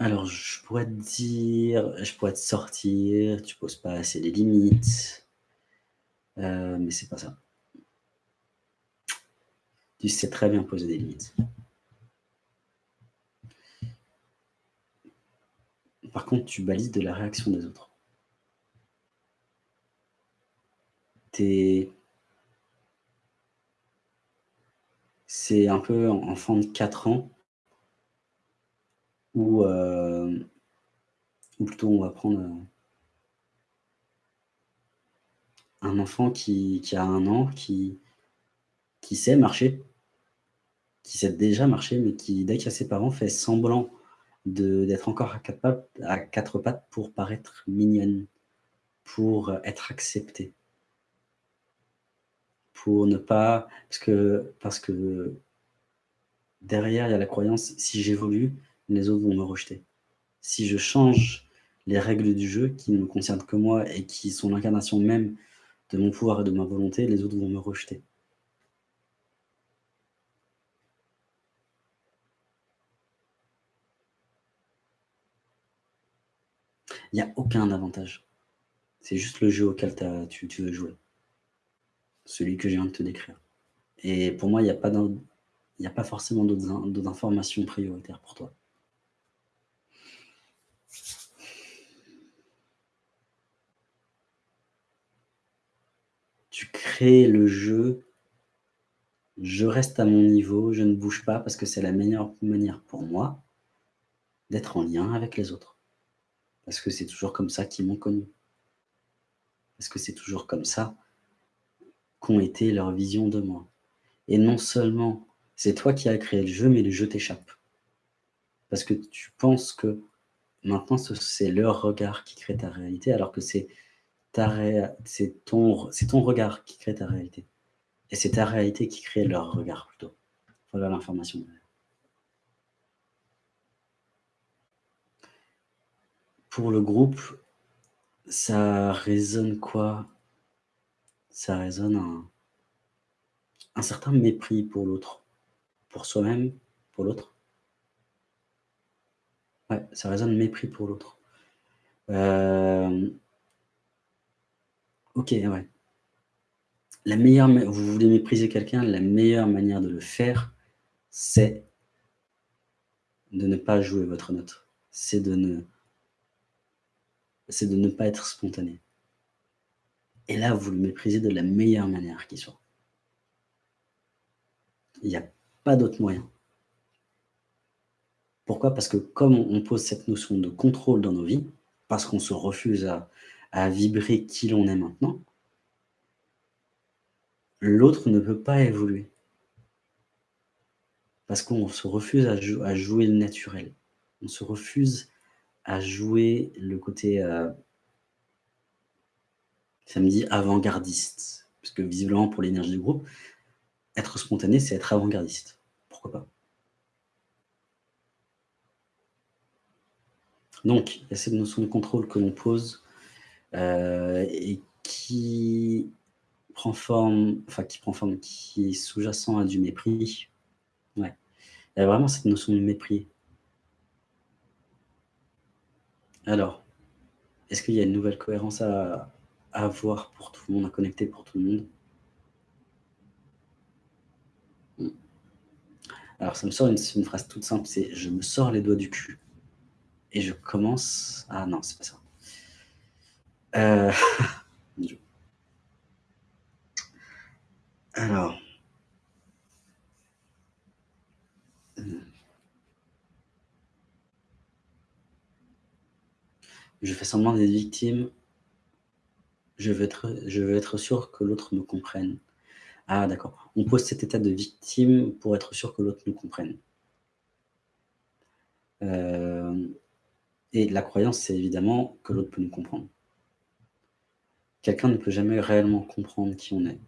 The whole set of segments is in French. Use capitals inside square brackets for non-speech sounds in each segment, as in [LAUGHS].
Alors, je pourrais te dire je pourrais te sortir, tu poses pas assez les limites, heu, mais c'est pas ça. Tu sais très bien poser des limites. Par contre, tu balises de la réaction des autres. C'est un peu enfant de 4 ans ou heu, ou plutôt on va prendre, heu un enfant qui a 1 an, qui qui sait marcher qui sait déjà marcher, mais qui, dès qu'il a ses parents, fait semblant d'être encore à 4 pattes à 4 pattes pour paraître mignonne, pour être acceptée. Pour ne pas parce que parce que derrière, il y a la croyance: «Si j'évolue, les autres vont me rejeter. Si je change les règles du jeu qui ne me concernent que moi et qui sont l'incarnation même de mon pouvoir et de ma volonté, les autres vont me rejeter». Il y a aucun avantage. C'est juste le jeu auquel tu veux jouer. Celui que je viens de te décrire et pour moi, il y a pas a pas forcément d'autres informations prioritaires pour toi. Tu crées le jeu je reste à mon niveau, je ne bouge pas parce que c'est la meilleure manière pour moi d'être en lien avec les autres. Parce que c'est toujours comme ça qu'ils m'ont connu. Parce que c'est toujours comme ça qu'ont été leurs visions de moi et non seulement c'est toi qui as créé le jeu, mais le jeu t'échappe. Parce que tu penses que maintenant ce c'est leur regard qui crée ta réalité alors que c'est c'est ton regard qui crée ta réalité et c'est ta réalité qui crée leur regard plutôt. Voilà l'information. Pour le groupe, ça résonne quoi? Ça résonne un un certain mépris pour l'autre. Pour soi-même, pour l'autre. Ouais, ça résonne mépris pour l'autre. Hem OK, ouais. La meilleure vous voulez mépriser quelqu'un, la meilleure manière de le faire, c'est de ne pas jouer votre note. C'est de ne c'est de ne pas être spontané et là, vous le méprisez de la meilleure manière qui soit. Il y a pas d'autre moyen. Pourquoi? Parce que comme on pose cette notion de contrôle dans nos vies, parce qu'on se refuse à à vibrer qui l'on est maintenant l'autre ne peut pas évoluer. Parce qu'on se refuse à jou à jouer le naturel. On se refuse à jouer le côté, heu ça me dit avant-gardiste, parce que visiblement pour l'énergie du groupe, être spontané, c'est être avant-gardiste. Pourquoi pas? Donc, il y a cette notion de contrôle que l'on pose, et qui prend forme enfin qui prend forme, qui est sous-jacent à du mépris. Ouais, il y a vraiment cette notion de mépris. Alors, est-ce qu'il y a une nouvelle cohérence à avoir pour tout le monde, à connecter pour tout le monde? Mmh. Alors ça me sort une phrase toute simple, c'est: «Je me sors les doigts du cul et je commence» ah non, c'est pas ça. Dieu. [LAUGHS] Alors Mmh. Je fais semblant d'être victime je veux être je veux être sûr que l'autre me comprenne. Ah d'accord, on pose cet état de victime pour être sûr que l'autre nous comprenne. Hem et la croyance, c'est évidemment que l'autre peut nous comprendre. Quelqu'un ne peut jamais réellement comprendre qui on est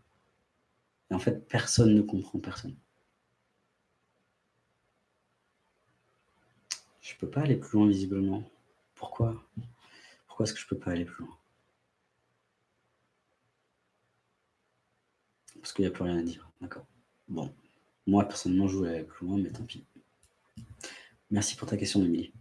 et en fait, personne ne comprend personne. Je peux pas aller plus loin visiblement. Pourquoi? Pourquoi est-ce que je peux pas aller plus loin? Parce qu'il y a plus rien à dire, d'accord. Bon, moi personnellement, je voulais aller plus loin, mais tant pis. Merci pour ta question, Émilie.